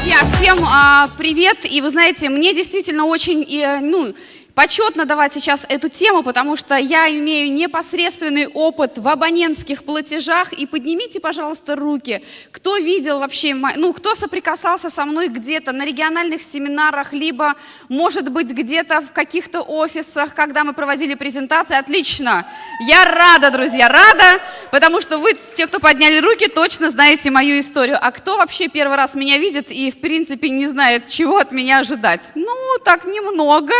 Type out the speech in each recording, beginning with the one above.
друзья, всем а, привет! И вы знаете, мне действительно очень, и, ну, Почетно давать сейчас эту тему, потому что я имею непосредственный опыт в абонентских платежах. И поднимите, пожалуйста, руки, кто видел вообще, ну, кто соприкасался со мной где-то на региональных семинарах, либо, может быть, где-то в каких-то офисах, когда мы проводили презентации. Отлично! Я рада, друзья, рада, потому что вы, те, кто подняли руки, точно знаете мою историю. А кто вообще первый раз меня видит и, в принципе, не знает, чего от меня ожидать? Ну, так немного,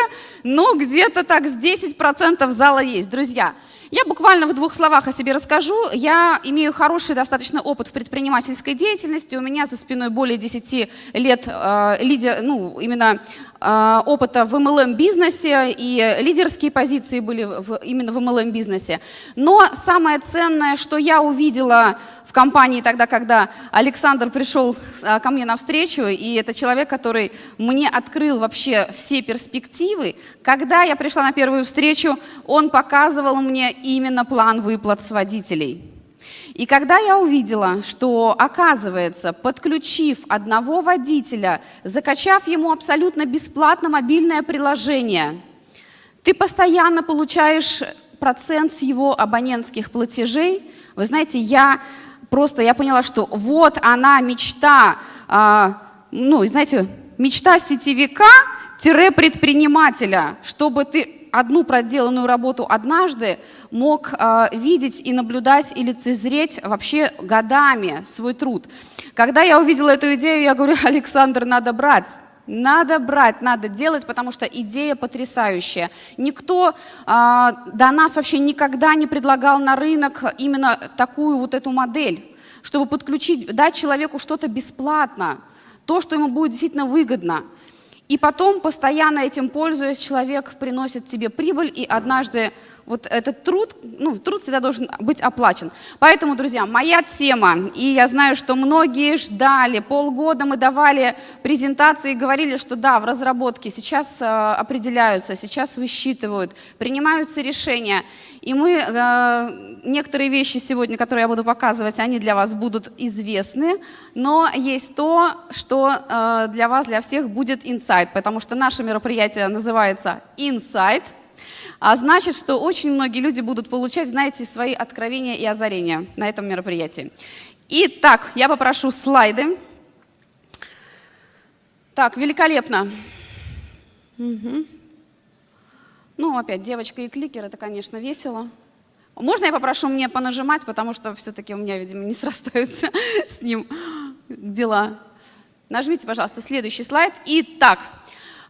но где-то так с 10% зала есть. Друзья, я буквально в двух словах о себе расскажу. Я имею хороший достаточно опыт в предпринимательской деятельности. У меня за спиной более 10 лет э, лидер, ну, именно опыта в MLM-бизнесе, и лидерские позиции были в, именно в MLM-бизнесе. Но самое ценное, что я увидела в компании тогда, когда Александр пришел а, ко мне навстречу, и это человек, который мне открыл вообще все перспективы. Когда я пришла на первую встречу, он показывал мне именно план выплат с водителей. И когда я увидела, что, оказывается, подключив одного водителя, закачав ему абсолютно бесплатно мобильное приложение, ты постоянно получаешь процент с его абонентских платежей, вы знаете, я просто я поняла, что вот она мечта, а, ну, знаете, мечта сетевика-предпринимателя, чтобы ты одну проделанную работу однажды мог а, видеть и наблюдать и лицезреть вообще годами свой труд. Когда я увидела эту идею, я говорю, Александр, надо брать. Надо брать, надо делать, потому что идея потрясающая. Никто а, до нас вообще никогда не предлагал на рынок именно такую вот эту модель, чтобы подключить, дать человеку что-то бесплатно, то, что ему будет действительно выгодно. И потом, постоянно этим пользуясь, человек приносит тебе прибыль, и однажды вот этот труд, ну, труд всегда должен быть оплачен. Поэтому, друзья, моя тема, и я знаю, что многие ждали, полгода мы давали презентации и говорили, что да, в разработке сейчас э, определяются, сейчас высчитывают, принимаются решения. И мы, э, некоторые вещи сегодня, которые я буду показывать, они для вас будут известны, но есть то, что э, для вас, для всех будет инсайт, потому что наше мероприятие называется «Инсайт», а значит, что очень многие люди будут получать, знаете, свои откровения и озарения на этом мероприятии. Итак, я попрошу слайды. Так, великолепно. Угу. Ну, опять, девочка и кликер, это, конечно, весело. Можно я попрошу мне понажимать, потому что все-таки у меня, видимо, не срастаются с ним дела. Нажмите, пожалуйста, следующий слайд. Итак,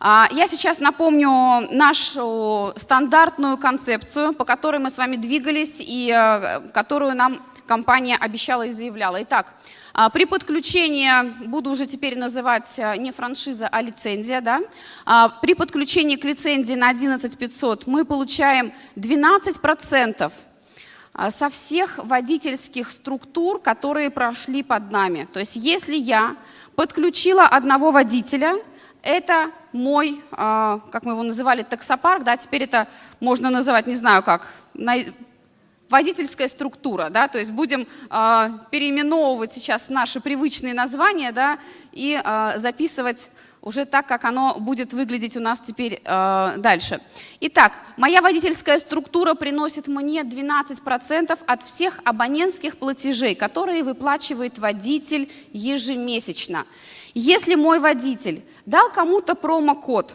я сейчас напомню нашу стандартную концепцию, по которой мы с вами двигались и э, которую нам компания обещала и заявляла. Итак, а, при подключении, буду уже теперь называть э, не франшиза, а лицензия, да? А, при подключении к лицензии на 11500 мы получаем 12% со всех водительских структур, которые прошли под нами. То есть если я подключила одного водителя, это мой, а, как мы его называли, таксопарк, да, теперь это можно называть, не знаю как, водительская структура, да, то есть будем э, переименовывать сейчас наши привычные названия, да, и э, записывать уже так, как оно будет выглядеть у нас теперь дальше. Итак, моя водительская структура приносит мне 12% от всех абонентских платежей, которые выплачивает водитель ежемесячно. Если мой водитель дал кому-то промокод,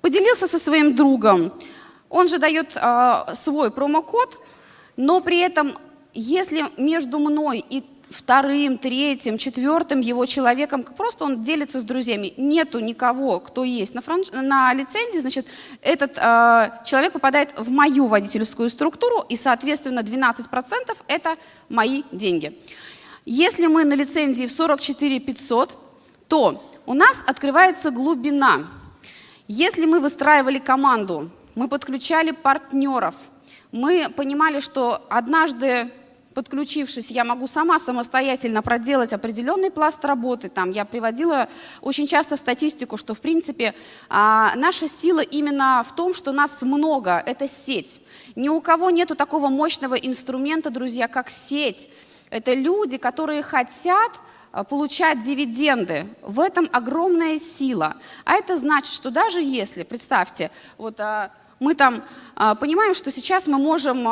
поделился со своим другом, он же дает э, свой промокод, но при этом, если между мной и вторым, третьим, четвертым его человеком, просто он делится с друзьями, нету никого, кто есть на, франш... на лицензии, значит, этот э, человек попадает в мою водительскую структуру, и, соответственно, 12% это мои деньги. Если мы на лицензии в 44 500, то у нас открывается глубина. Если мы выстраивали команду, мы подключали партнеров, мы понимали, что однажды подключившись, я могу сама самостоятельно проделать определенный пласт работы. Там я приводила очень часто статистику, что в принципе а, наша сила именно в том, что нас много, это сеть. Ни у кого нету такого мощного инструмента, друзья, как сеть. Это люди, которые хотят получать дивиденды. В этом огромная сила. А это значит, что даже если, представьте, вот а, мы там а, понимаем, что сейчас мы можем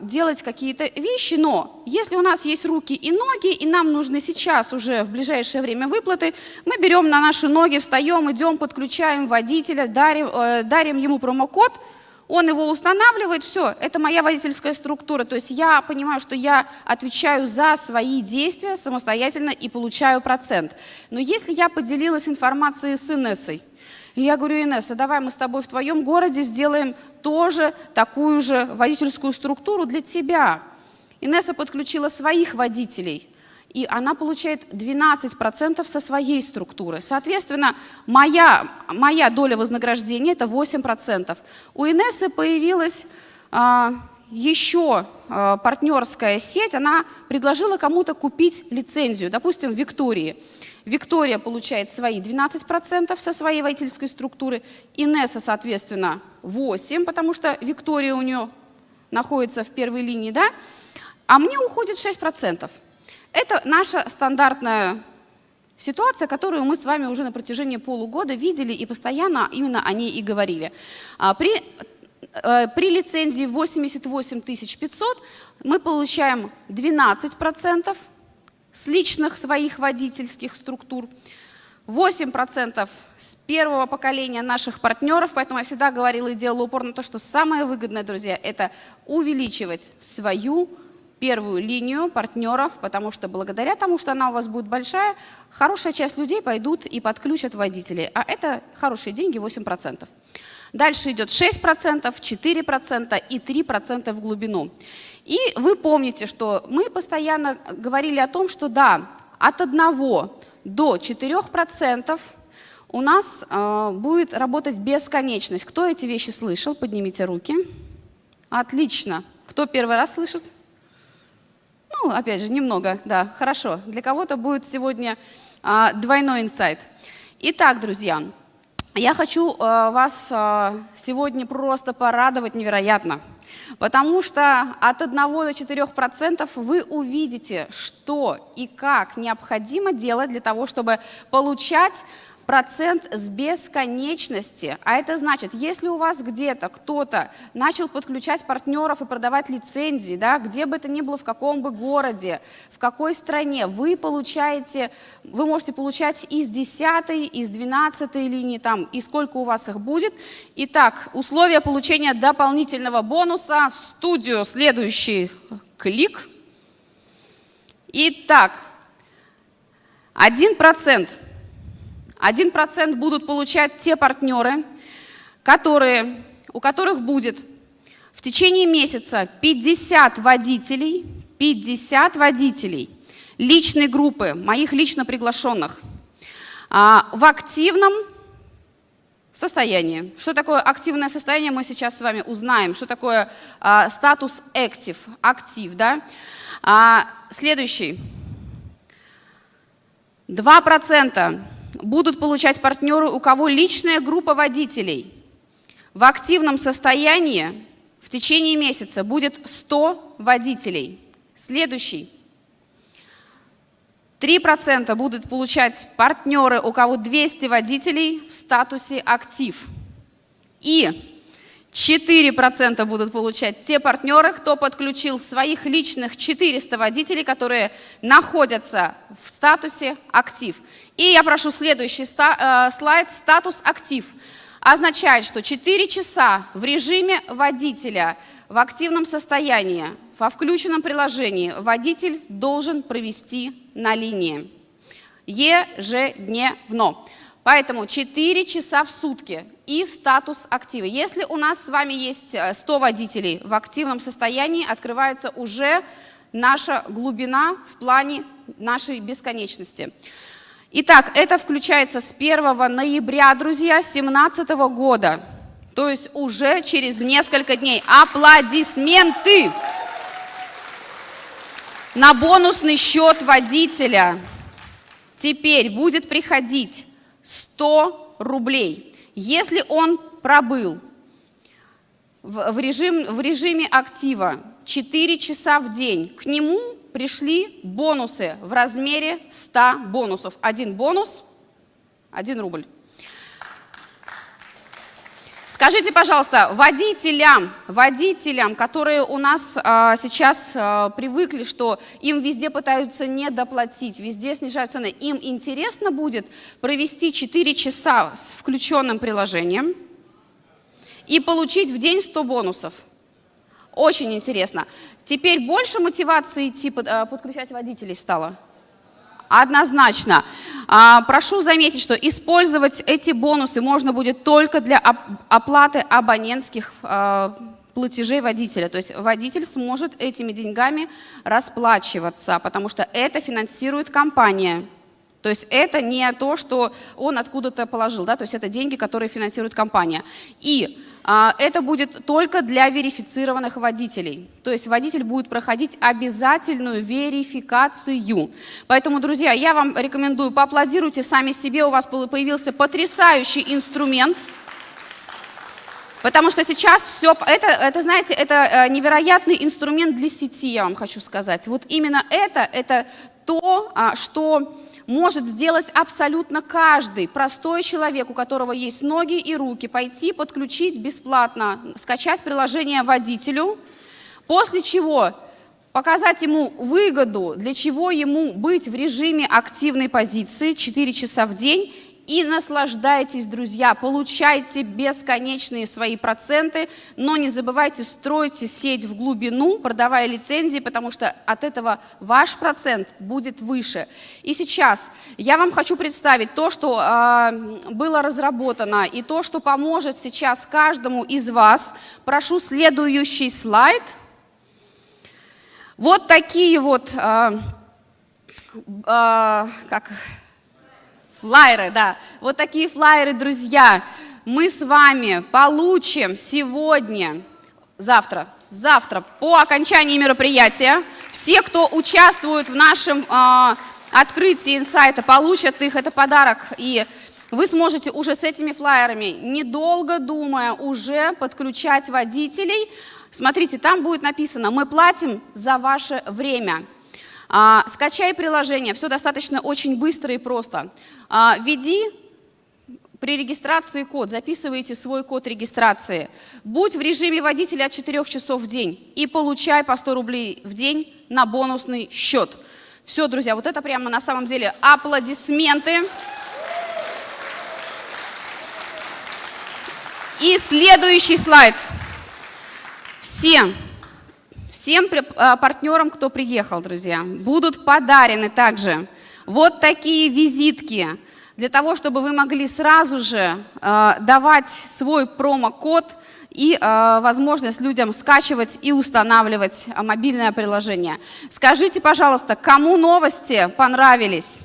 делать какие-то вещи, но если у нас есть руки и ноги, и нам нужны сейчас уже в ближайшее время выплаты, мы берем на наши ноги, встаем, идем, подключаем водителя, дарим, э, дарим ему промокод, он его устанавливает, все, это моя водительская структура. То есть я понимаю, что я отвечаю за свои действия самостоятельно и получаю процент. Но если я поделилась информацией с Инессой, и я говорю, Инесса, давай мы с тобой в твоем городе сделаем тоже такую же водительскую структуру для тебя. Инесса подключила своих водителей, и она получает 12% со своей структуры. Соответственно, моя, моя доля вознаграждения – это 8%. У Инессы появилась а, еще а, партнерская сеть, она предложила кому-то купить лицензию, допустим, Виктории. Виктория получает свои 12% со своей водительской структуры, Инесса, соответственно, 8%, потому что Виктория у нее находится в первой линии, да? а мне уходит 6%. Это наша стандартная ситуация, которую мы с вами уже на протяжении полугода видели и постоянно именно о ней и говорили. А при, э, при лицензии 88 500 мы получаем 12%, с личных своих водительских структур, 8% с первого поколения наших партнеров, поэтому я всегда говорила и делала упор на то, что самое выгодное, друзья, это увеличивать свою первую линию партнеров, потому что благодаря тому, что она у вас будет большая, хорошая часть людей пойдут и подключат водителей, а это хорошие деньги 8%. Дальше идет 6%, 4% и 3% в глубину. И вы помните, что мы постоянно говорили о том, что да, от 1 до 4% у нас э, будет работать бесконечность. Кто эти вещи слышал? Поднимите руки. Отлично. Кто первый раз слышит? Ну, опять же, немного, да, хорошо. Для кого-то будет сегодня э, двойной инсайт. Итак, друзья, я хочу э, вас э, сегодня просто порадовать невероятно. Потому что от 1 до 4% вы увидите, что и как необходимо делать для того, чтобы получать процент с бесконечности. А это значит, если у вас где-то кто-то начал подключать партнеров и продавать лицензии, да, где бы это ни было, в каком бы городе, в какой стране, вы получаете, вы можете получать из 10, из 12 линии, там, и сколько у вас их будет. Итак, условия получения дополнительного бонуса в студию. Следующий клик. Итак, 1%. 1% будут получать те партнеры, которые, у которых будет в течение месяца 50 водителей, 50 водителей личной группы, моих лично приглашенных, а, в активном состоянии. Что такое активное состояние, мы сейчас с вами узнаем. Что такое а, статус active, актив, да? А, следующий. 2% будут получать партнеры, у кого личная группа водителей. В активном состоянии в течение месяца будет 100 водителей. Следующий. 3% будут получать партнеры, у кого 200 водителей в статусе актив. И 4% будут получать те партнеры, кто подключил своих личных 400 водителей, которые находятся в статусе актив. И я прошу следующий э, слайд. Статус актив означает, что 4 часа в режиме водителя в активном состоянии, во включенном приложении водитель должен провести на линии ежедневно. Поэтому 4 часа в сутки и статус актива. Если у нас с вами есть 100 э, водителей в активном состоянии, открывается уже наша глубина в плане нашей бесконечности. Итак, это включается с 1 ноября, друзья, 2017 года. То есть уже через несколько дней. Аплодисменты! На бонусный счет водителя теперь будет приходить 100 рублей. Если он пробыл в, режим, в режиме актива 4 часа в день, к нему пришли бонусы в размере 100 бонусов. Один бонус, один рубль. Скажите, пожалуйста, водителям, водителям, которые у нас а, сейчас а, привыкли, что им везде пытаются не доплатить, везде снижают цены, им интересно будет провести 4 часа с включенным приложением и получить в день 100 бонусов? Очень интересно. Теперь больше мотивации идти под, а, подключать водителей стало? Однозначно. А, прошу заметить, что использовать эти бонусы можно будет только для оплаты абонентских а, платежей водителя. То есть водитель сможет этими деньгами расплачиваться, потому что это финансирует компания. То есть это не то, что он откуда-то положил, да, то есть это деньги, которые финансирует компания. И а, это будет только для верифицированных водителей. То есть водитель будет проходить обязательную верификацию. Поэтому, друзья, я вам рекомендую, поаплодируйте сами себе, у вас появился потрясающий инструмент. Потому что сейчас все, это, это, знаете, это э, невероятный инструмент для сети, я вам хочу сказать. Вот именно это, это то, а, что может сделать абсолютно каждый простой человек, у которого есть ноги и руки, пойти подключить бесплатно, скачать приложение водителю, после чего показать ему выгоду, для чего ему быть в режиме активной позиции 4 часа в день и наслаждайтесь, друзья, получайте бесконечные свои проценты, но не забывайте, стройте сеть в глубину, продавая лицензии, потому что от этого ваш процент будет выше. И сейчас я вам хочу представить то, что э, было разработано, и то, что поможет сейчас каждому из вас. Прошу следующий слайд. Вот такие вот, э, э, как Флайеры, да. Вот такие флайеры, друзья. Мы с вами получим сегодня, завтра, завтра по окончании мероприятия, все, кто участвует в нашем э, открытии инсайта, получат их, это подарок. И вы сможете уже с этими флайерами, недолго думая, уже подключать водителей. Смотрите, там будет написано, мы платим за ваше время. А, скачай приложение, все достаточно очень быстро и просто. А, введи при регистрации код, записывайте свой код регистрации. Будь в режиме водителя от 4 часов в день и получай по 100 рублей в день на бонусный счет. Все, друзья, вот это прямо на самом деле аплодисменты. И следующий слайд. Все Всем а, партнерам, кто приехал, друзья, будут подарены также вот такие визитки, для того, чтобы вы могли сразу же э, давать свой промокод и э, возможность людям скачивать и устанавливать мобильное приложение. Скажите, пожалуйста, кому новости понравились?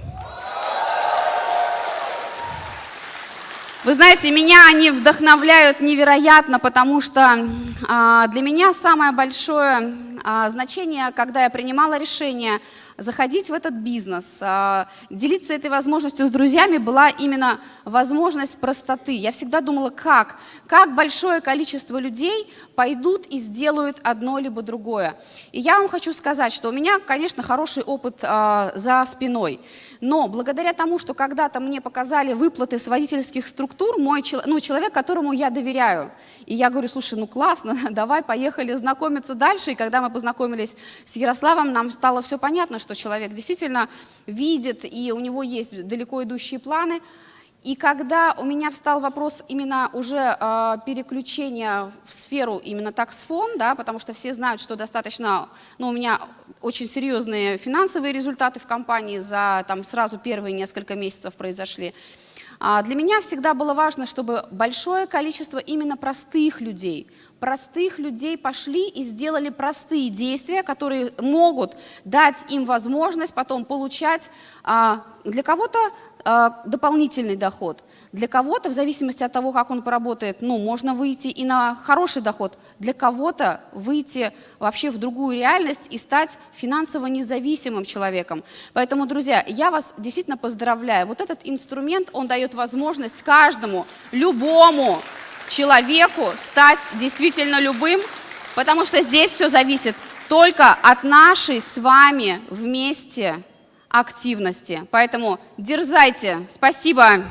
Вы знаете, меня они вдохновляют невероятно, потому что а, для меня самое большое а, значение, когда я принимала решение заходить в этот бизнес, а, делиться этой возможностью с друзьями, была именно возможность простоты. Я всегда думала, как? Как большое количество людей пойдут и сделают одно либо другое. И я вам хочу сказать, что у меня, конечно, хороший опыт за спиной. Но благодаря тому, что когда-то мне показали выплаты с водительских структур, мой ну, человек, которому я доверяю, и я говорю, слушай, ну классно, давай поехали знакомиться дальше. И когда мы познакомились с Ярославом, нам стало все понятно, что человек действительно видит, и у него есть далеко идущие планы. И когда у меня встал вопрос именно уже э, переключения в сферу именно таксфон, да, потому что все знают, что достаточно, ну, у меня очень серьезные финансовые результаты в компании за там сразу первые несколько месяцев произошли. А для меня всегда было важно, чтобы большое количество именно простых людей, простых людей пошли и сделали простые действия, которые могут дать им возможность потом получать а, для кого-то а, дополнительный доход. Для кого-то, в зависимости от того, как он поработает, ну, можно выйти и на хороший доход. Для кого-то выйти вообще в другую реальность и стать финансово независимым человеком. Поэтому, друзья, я вас действительно поздравляю. Вот этот инструмент, он дает возможность каждому, любому человеку стать действительно любым, потому что здесь все зависит только от нашей с вами вместе активности. Поэтому дерзайте. Спасибо.